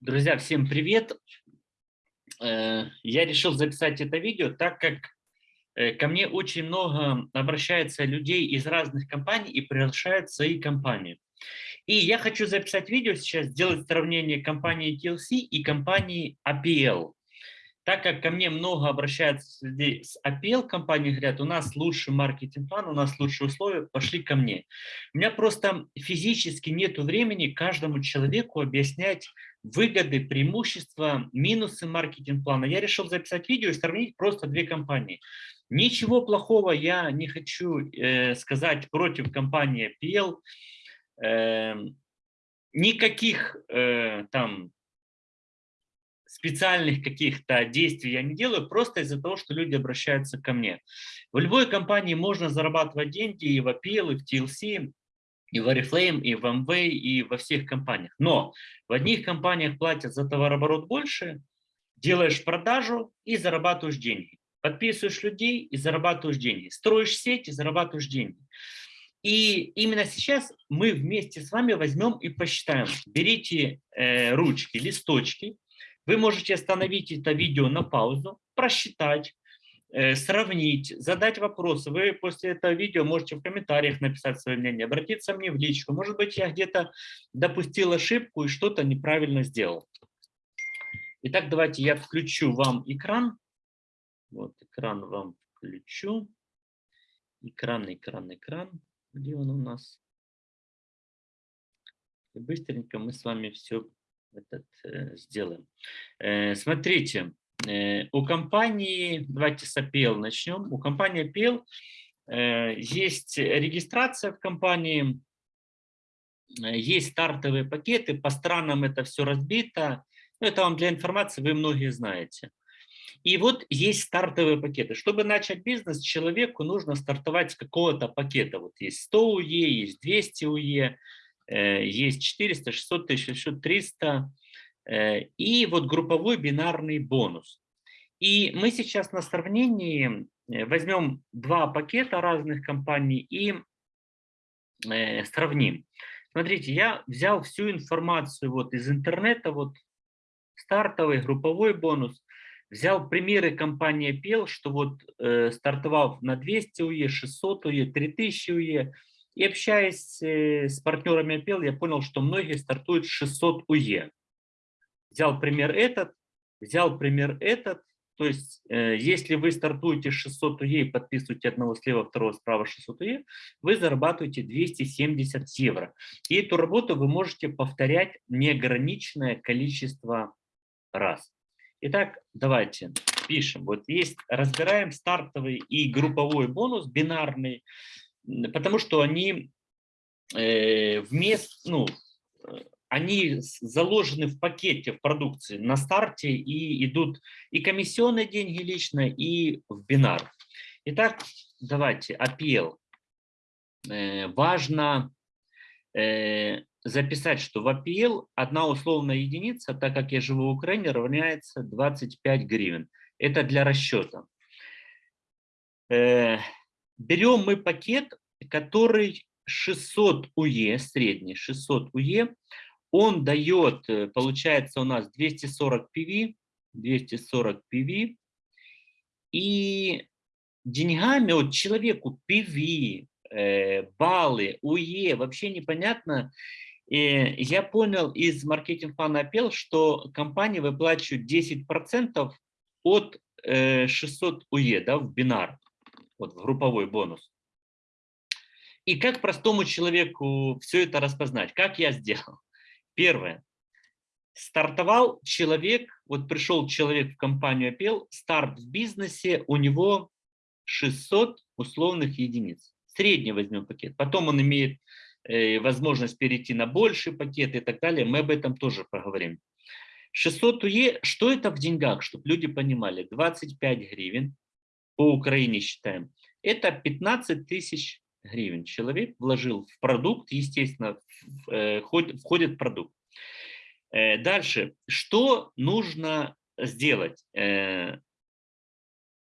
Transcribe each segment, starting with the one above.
Друзья, всем привет! Э, я решил записать это видео, так как э, ко мне очень много обращается людей из разных компаний и приглашают свои компании. И я хочу записать видео сейчас, сделать сравнение компании TLC и компании APL так как ко мне много обращаются людей с APL компании, говорят, у нас лучший маркетинг-план, у нас лучшие условия, пошли ко мне. У меня просто физически нет времени каждому человеку объяснять выгоды, преимущества, минусы маркетинг-плана. Я решил записать видео и сравнить просто две компании. Ничего плохого я не хочу э, сказать против компании APL. Э, никаких э, там специальных каких-то действий я не делаю, просто из-за того, что люди обращаются ко мне. В любой компании можно зарабатывать деньги и в Apple, и в TLC, и в Oriflame, и в MV, и во всех компаниях. Но в одних компаниях платят за товарооборот больше, делаешь продажу и зарабатываешь деньги. Подписываешь людей и зарабатываешь деньги. Строишь сеть и зарабатываешь деньги. И именно сейчас мы вместе с вами возьмем и посчитаем. Берите э, ручки, листочки, вы можете остановить это видео на паузу, просчитать, э, сравнить, задать вопросы. Вы после этого видео можете в комментариях написать свое мнение, обратиться мне в личку. Может быть, я где-то допустил ошибку и что-то неправильно сделал. Итак, давайте я включу вам экран. Вот экран вам включу. Экран, экран, экран. Где он у нас? И быстренько мы с вами все этот, э, сделаем. Э, смотрите, э, у компании, давайте с APL начнем. У компании APL есть регистрация в компании, есть стартовые пакеты, по странам это все разбито. Ну, это вам для информации, вы многие знаете. И вот есть стартовые пакеты. Чтобы начать бизнес, человеку нужно стартовать с какого-то пакета. Вот есть 100 УЕ, есть 200 УЕ, есть 400, 600 тысяч, 300, э, и вот групповой бинарный бонус. И мы сейчас на сравнении э, возьмем два пакета разных компаний и сравним. Смотрите, я взял всю информацию вот из интернета, вот стартовый, групповой бонус, взял примеры компании PL, что вот э, стартовав на 200 УЕ, 600 УЕ, 3000 УЕ, и общаясь э, с партнерами Apple, я понял, что многие стартуют с 600 УЕ. Взял пример этот, взял пример этот. То есть, э, если вы стартуете с 600 УЕ и подписываете одного слева, второго справа 600 УЕ, вы зарабатываете 270 евро. И эту работу вы можете повторять неограниченное количество раз. Итак, давайте пишем. Вот есть, разбираем стартовый и групповой бонус, бинарный потому что они э, вместо, ну, они заложены в пакете в продукции на старте и идут и комиссионные деньги лично, и в бинар. Итак, давайте, APL. Э, важно э, записать, что в APL одна условная единица, так как я живу в Украине, равняется 25 гривен. Это для расчета. Берем мы пакет, который 600 УЕ, средний 600 УЕ, он дает, э, получается у нас 240 PV, 240 PV, и деньгами вот человеку PV, э, баллы, УЕ, вообще непонятно. И я понял из маркетинг-плана Apple, что компания выплачивает 10% от 600 э, УЕ да, в бинар вот в групповой бонус. И как простому человеку все это распознать? Как я сделал? Первое. Стартовал человек, вот пришел человек в компанию Apple, старт в бизнесе, у него 600 условных единиц. Средний возьмем пакет. Потом он имеет э, возможность перейти на больший пакет и так далее. Мы об этом тоже поговорим. 600 УЕ, что это в деньгах, чтобы люди понимали? 25 гривен, по Украине считаем, это 15 тысяч гривен. Человек вложил в продукт, естественно, э, входит продукт. Э, дальше, что нужно сделать? Э,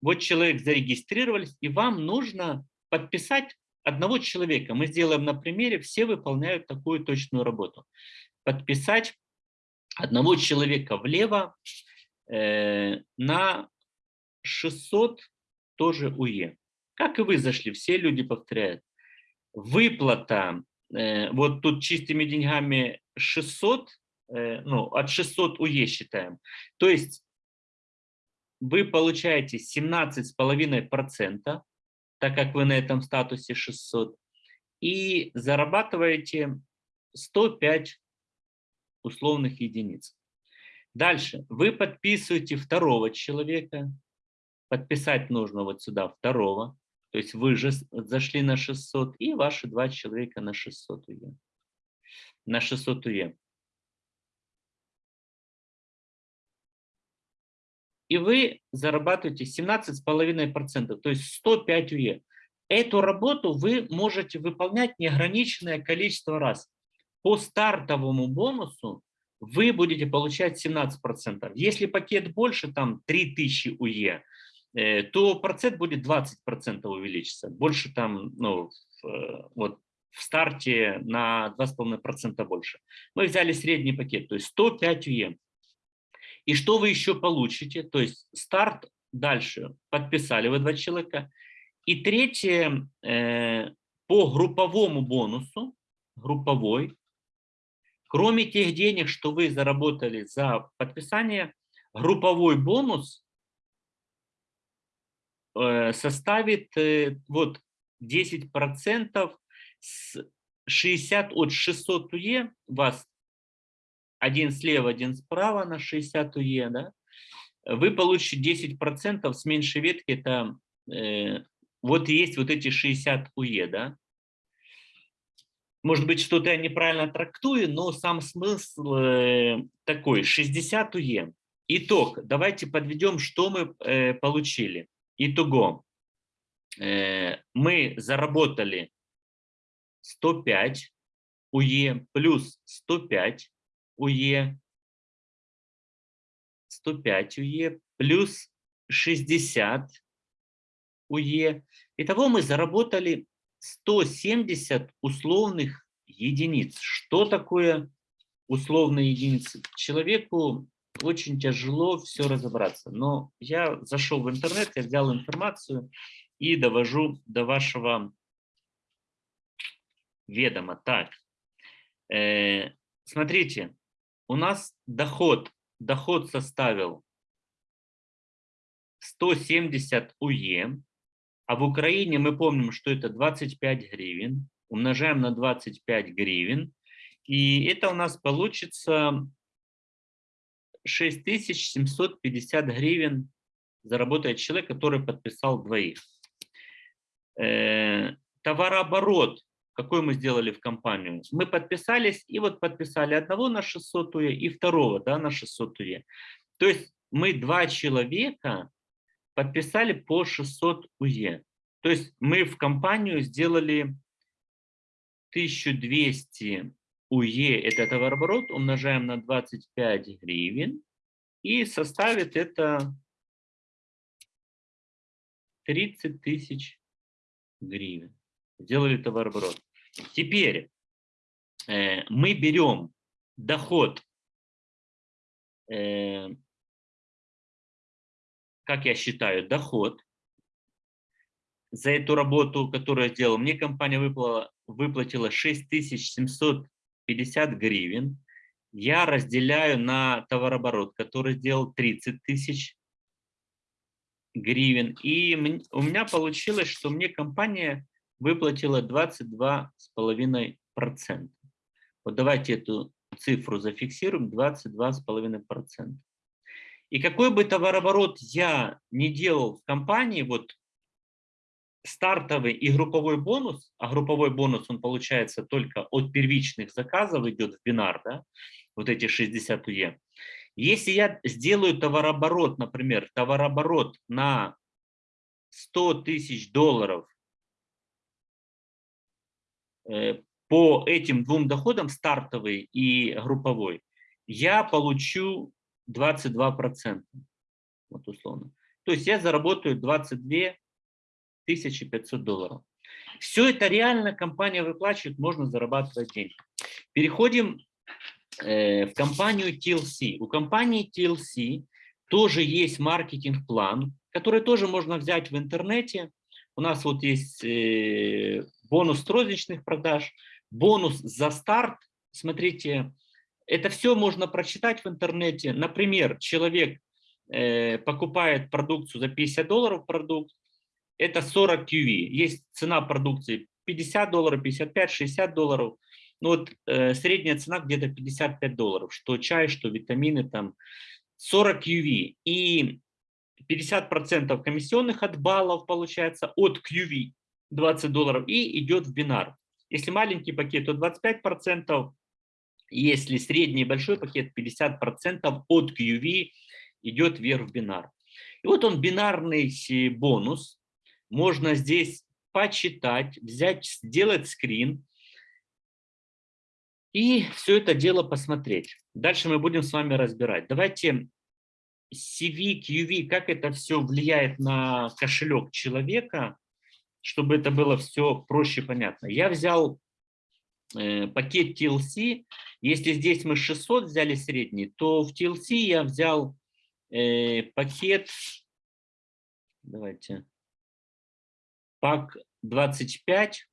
вот человек зарегистрировались, и вам нужно подписать одного человека, мы сделаем на примере, все выполняют такую точную работу. Подписать одного человека влево на 600 тоже УЕ. Как и вы зашли, все люди повторяют. Выплата, э, вот тут чистыми деньгами 600, э, ну, от 600 УЕ считаем. То есть вы получаете 17,5%, так как вы на этом статусе 600, и зарабатываете 105 условных единиц. Дальше. Вы подписываете второго человека. Подписать нужно вот сюда второго. То есть вы же зашли на 600, и ваши два человека на 600 УЕ. На 600 УЕ. И вы зарабатываете 17,5%, то есть 105 УЕ. Эту работу вы можете выполнять неограниченное количество раз. По стартовому бонусу вы будете получать 17%. Если пакет больше, там 3000 УЕ, то процент будет 20% увеличиться. Больше там, ну, э, вот в старте на 2,5% больше. Мы взяли средний пакет, то есть 105 УЕ. И что вы еще получите? То есть старт дальше подписали вы два человека. И третье, э, по групповому бонусу, групповой, Кроме тех денег, что вы заработали за подписание, групповой бонус э, составит э, вот 10% с 60 от 600 УЕ, вас один слева, один справа на 60 УЕ, да, вы получите 10% с меньшей ветки, это э, вот есть вот эти 60 УЕ, да, может быть, что-то я неправильно трактую, но сам смысл э, такой, 60 УЕ. Итог, давайте подведем, что мы э, получили. Итого, э, мы заработали 105 УЕ плюс 105 УЕ, 105 УЕ плюс 60 УЕ. Итого мы заработали 170 условных единиц. Что такое условные единицы? Человеку очень тяжело все разобраться. Но я зашел в интернет, я взял информацию и довожу до вашего ведома. Так, э, смотрите, у нас доход, доход составил 170 УЕ, а в Украине мы помним, что это 25 гривен. Умножаем на 25 гривен. И это у нас получится 6750 гривен заработает человек, который подписал двоих. Э, товарооборот, какой мы сделали в компанию? Мы подписались и вот подписали одного на 600 УЕ и второго да, на 600 УЕ. То есть мы два человека подписали по 600 УЕ. То есть мы в компанию сделали 1200 УЕ, это товарооборот, умножаем на 25 гривен, и составит это 30 тысяч гривен. Сделали товарооборот. Теперь э, мы берем доход э, как я считаю, доход за эту работу, которую я сделал. Мне компания выплатила, выплатила 6750 гривен. Я разделяю на товарооборот, который сделал 30 тысяч гривен. И у меня получилось, что мне компания выплатила 22,5%. Вот давайте эту цифру зафиксируем, 22,5%. И какой бы товарооборот я не делал в компании, вот стартовый и групповой бонус, а групповой бонус он получается только от первичных заказов, идет в бинар, да, вот эти 60 УЕ. Если я сделаю товарооборот, например, товарооборот на 100 тысяч долларов э, по этим двум доходам, стартовый и групповой, я получу 22%. Вот условно. То есть я заработаю 22 500 долларов. Все это реально компания выплачивает, можно зарабатывать деньги. Переходим э, в компанию TLC. У компании TLC тоже есть маркетинг-план, который тоже можно взять в интернете. У нас вот есть э, бонус розничных продаж, бонус за старт. Смотрите, это все можно прочитать в интернете. Например, человек э, покупает продукцию за 50 долларов продукт, это 40 QV. Есть цена продукции 50 долларов, 55, 60 долларов. Ну вот э, средняя цена где-то 55 долларов, что чай, что витамины там 40 QV. И 50% комиссионных от баллов получается от QV 20 долларов и идет в бинар. Если маленький пакет, то 25%, если средний большой пакет, 50% от QV идет вверх в бинар. И вот он бинарный бонус. Можно здесь почитать, взять, сделать скрин и все это дело посмотреть. Дальше мы будем с вами разбирать. Давайте CV, QV, как это все влияет на кошелек человека, чтобы это было все проще понятно. Я взял э, пакет TLC. Если здесь мы 600 взяли средний, то в TLC я взял э, пакет, давайте, пак 25,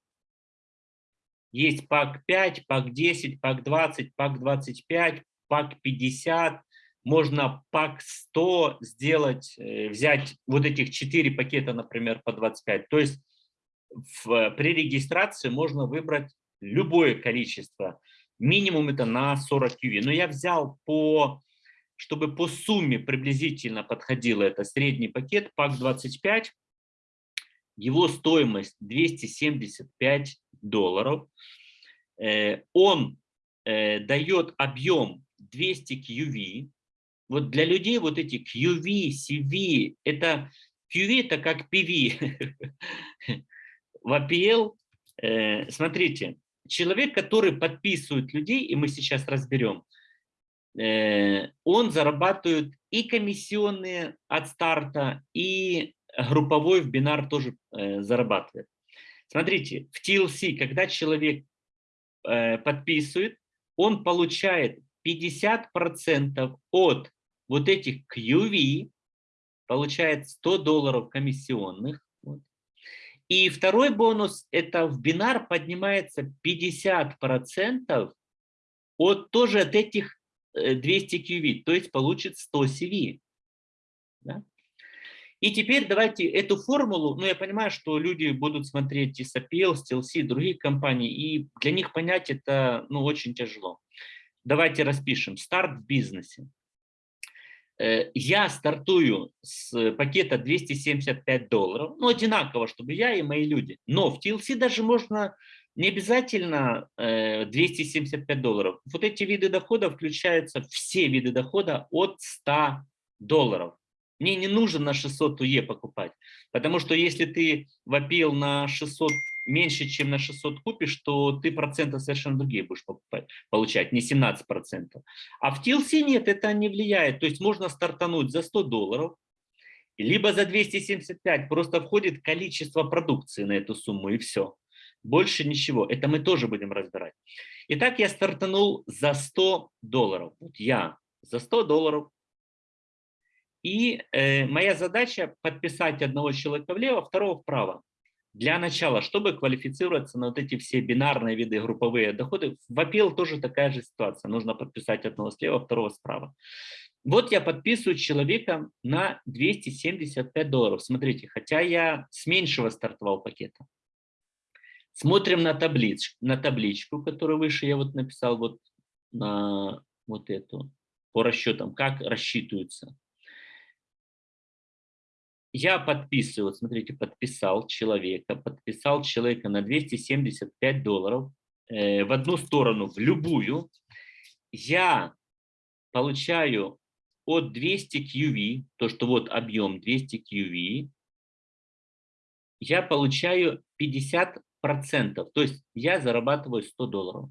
есть пак 5, пак 10, пак 20, пак 25, пак 50, можно пак 100 сделать, э, взять вот этих 4 пакета, например, по 25. То есть в, при регистрации можно выбрать любое количество. Минимум это на 40 QV. Но я взял по, чтобы по сумме приблизительно подходило это средний пакет, пак 25. Его стоимость 275 долларов. Э, он э, дает объем 200 QV. Вот для людей вот эти QV, CV, это QV это как PV. В APL, э, смотрите, человек, который подписывает людей, и мы сейчас разберем, он зарабатывает и комиссионные от старта, и групповой в бинар тоже зарабатывает. Смотрите, в TLC, когда человек э, подписывает, он получает 50% от вот этих QV, получает 100 долларов комиссионных. Вот. И второй бонус, это в бинар поднимается 50% от тоже от этих 200 э, QV, то есть получит 100 CV. И теперь давайте эту формулу, ну я понимаю, что люди будут смотреть и SAPL, STLC, другие компании, и для них понять это ну, очень тяжело. Давайте распишем. Старт в бизнесе. Э, я стартую с пакета 275 долларов, ну одинаково, чтобы я и мои люди. Но в TLC даже можно не обязательно 275 э, долларов. Вот эти виды дохода включаются, все виды дохода от 100 долларов. Мне не нужно на 600 УЕ покупать, потому что если ты вопил на 600 меньше, чем на 600 купишь, то ты проценты совершенно другие будешь покупать, получать, не 17 процентов. А в TLC нет, это не влияет. То есть можно стартануть за 100 долларов, либо за 275, просто входит количество продукции на эту сумму и все. Больше ничего. Это мы тоже будем разбирать. Итак, я стартанул за 100 долларов. Вот я за 100 долларов и э, моя задача подписать одного человека влево, второго вправо. Для начала, чтобы квалифицироваться на вот эти все бинарные виды групповые доходы, в APL тоже такая же ситуация. Нужно подписать одного слева, второго справа. Вот я подписываю человека на 275 долларов. Смотрите, хотя я с меньшего стартовал пакета. Смотрим на, таблич, на табличку, которую выше я вот написал вот на вот эту, по расчетам, как рассчитываются я подписываю, смотрите, подписал человека, подписал человека на 275 долларов э, в одну сторону, в любую, я получаю от 200 QV, то, что вот объем 200 QV, я получаю 50%, то есть я зарабатываю 100 долларов.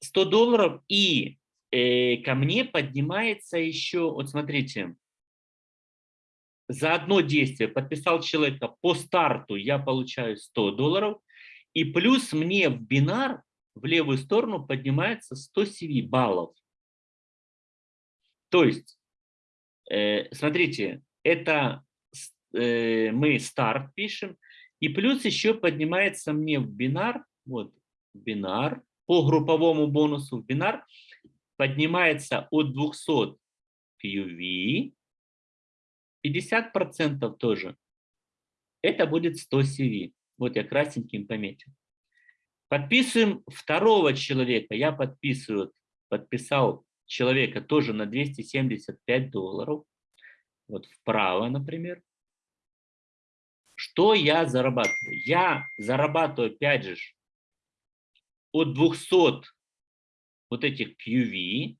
100 долларов и э, ко мне поднимается еще, вот смотрите, за одно действие подписал человека по старту, я получаю 100 долларов, и плюс мне в бинар в левую сторону поднимается 100 CV баллов. То есть, э, смотрите, это э, мы старт пишем, и плюс еще поднимается мне в бинар, вот, бинар, по групповому бонусу в бинар поднимается от 200 PUV, 50% тоже. Это будет 100 CV. Вот я красненьким пометил. Подписываем второго человека. Я подписываю, подписал человека тоже на 275 долларов. Вот вправо, например. Что я зарабатываю? Я зарабатываю, опять же, от 200 вот этих QV,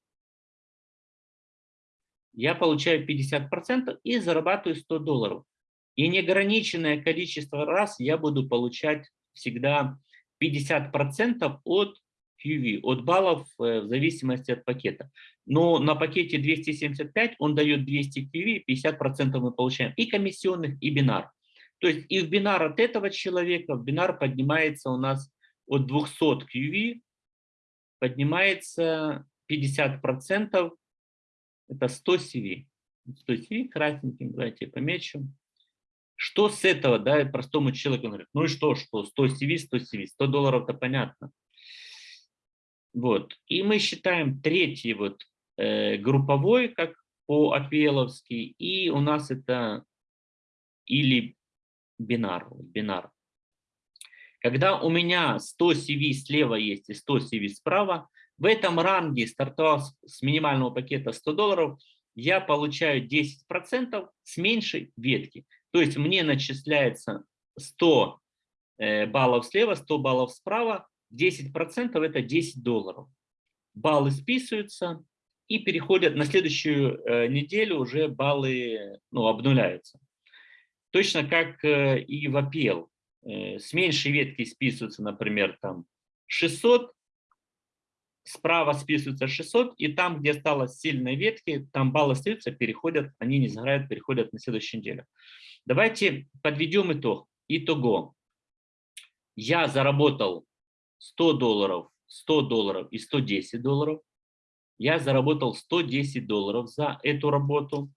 я получаю 50% и зарабатываю 100 долларов. И неограниченное количество раз я буду получать всегда 50% от QV, от баллов э, в зависимости от пакета. Но на пакете 275 он дает 200 QV, 50% мы получаем и комиссионных, и бинар. То есть и в бинар от этого человека, в бинар поднимается у нас от 200 QV, поднимается 50%, это 100 CV. 100 CV красненьким, давайте помечу. Что с этого, да, простому человеку говорит, ну и что, что 100 CV, 100 CV, 100 долларов, это понятно. Вот, и мы считаем третий вот э, групповой, как по апеловски, и у нас это или бинар, бинар. Когда у меня 100 CV слева есть и 100 CV справа, в этом ранге, стартовав с минимального пакета 100 долларов, я получаю 10% с меньшей ветки. То есть мне начисляется 100 э, баллов слева, 100 баллов справа, 10% это 10 долларов. Баллы списываются и переходят на следующую э, неделю уже баллы ну, обнуляются. Точно как э, и в APL. С меньшей ветки списываются, например, там 600, справа списывается 600, и там, где осталось сильные ветки, там баллы остаются, переходят, они не сгорают, переходят на следующую неделю. Давайте подведем итог. Итого. Я заработал 100 долларов, 100 долларов и 110 долларов. Я заработал 110 долларов за эту работу.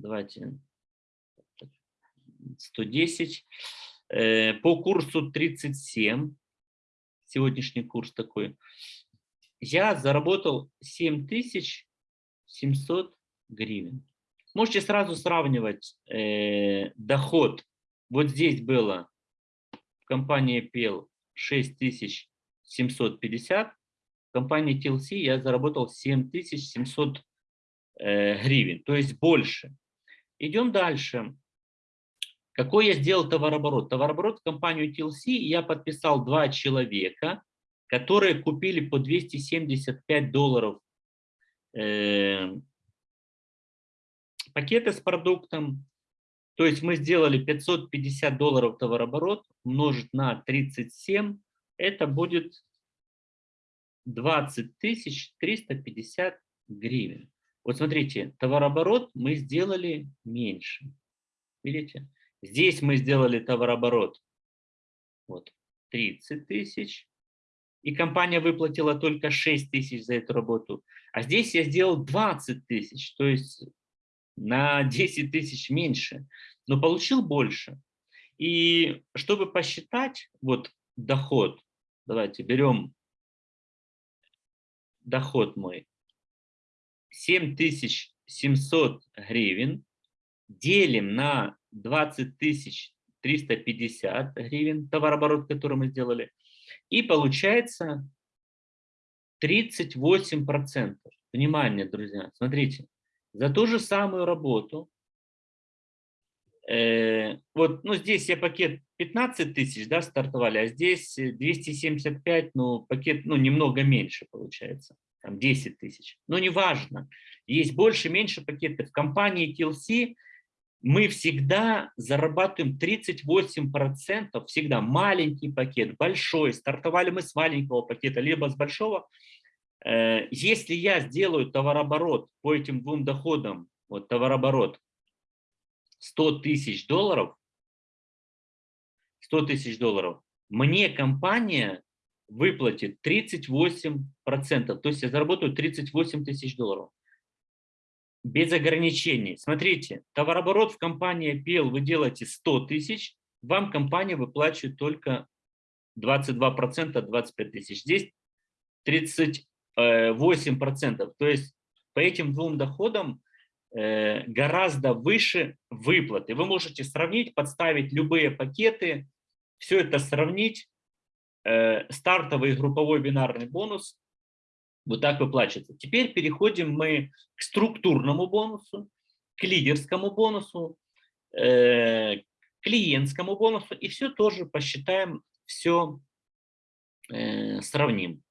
Давайте 110. Э, по курсу 37, сегодняшний курс такой, я заработал 7700 гривен. Можете сразу сравнивать э, доход. Вот здесь было в компании PL 6750, в компании TLC я заработал 7700 э, гривен, то есть больше. Идем дальше. Какой я сделал товарооборот? Товарооборот в компанию TLC я подписал два человека, которые купили по 275 долларов э, пакеты с продуктом. То есть мы сделали 550 долларов товарооборот умножить на 37, это будет 20 350 гривен. Вот смотрите, товарооборот мы сделали меньше. Видите? Здесь мы сделали товарооборот вот, 30 тысяч, и компания выплатила только 6 тысяч за эту работу. А здесь я сделал 20 тысяч, то есть на 10 тысяч меньше, но получил больше. И чтобы посчитать вот доход, давайте берем доход мой, 7700 гривен, делим на 20 тысяч 350 гривен, товарооборот, который мы сделали, и получается 38%. Внимание, друзья, смотрите, за ту же самую работу, э, вот, ну, здесь я пакет 15 тысяч, да, стартовали, а здесь 275, ну, пакет, ну, немного меньше получается, там 10 тысяч. Но неважно, есть больше, меньше пакетов. В компании TLC мы всегда зарабатываем 38%, всегда маленький пакет, большой. Стартовали мы с маленького пакета, либо с большого. Э, если я сделаю товарооборот по этим двум доходам, вот товарооборот 100 тысяч долларов, 100 тысяч долларов, мне компания выплатит 38%, то есть я заработаю 38 тысяч долларов. Без ограничений. Смотрите, товарооборот в компании PL вы делаете 100 тысяч, вам компания выплачивает только 22%, 25 тысяч. Здесь 38%. То есть по этим двум доходам э, гораздо выше выплаты. Вы можете сравнить, подставить любые пакеты, все это сравнить. Э, стартовый групповой бинарный бонус вот так выплачивается. Теперь переходим мы к структурному бонусу, к лидерскому бонусу, э, клиентскому бонусу и все тоже посчитаем, все э, сравним.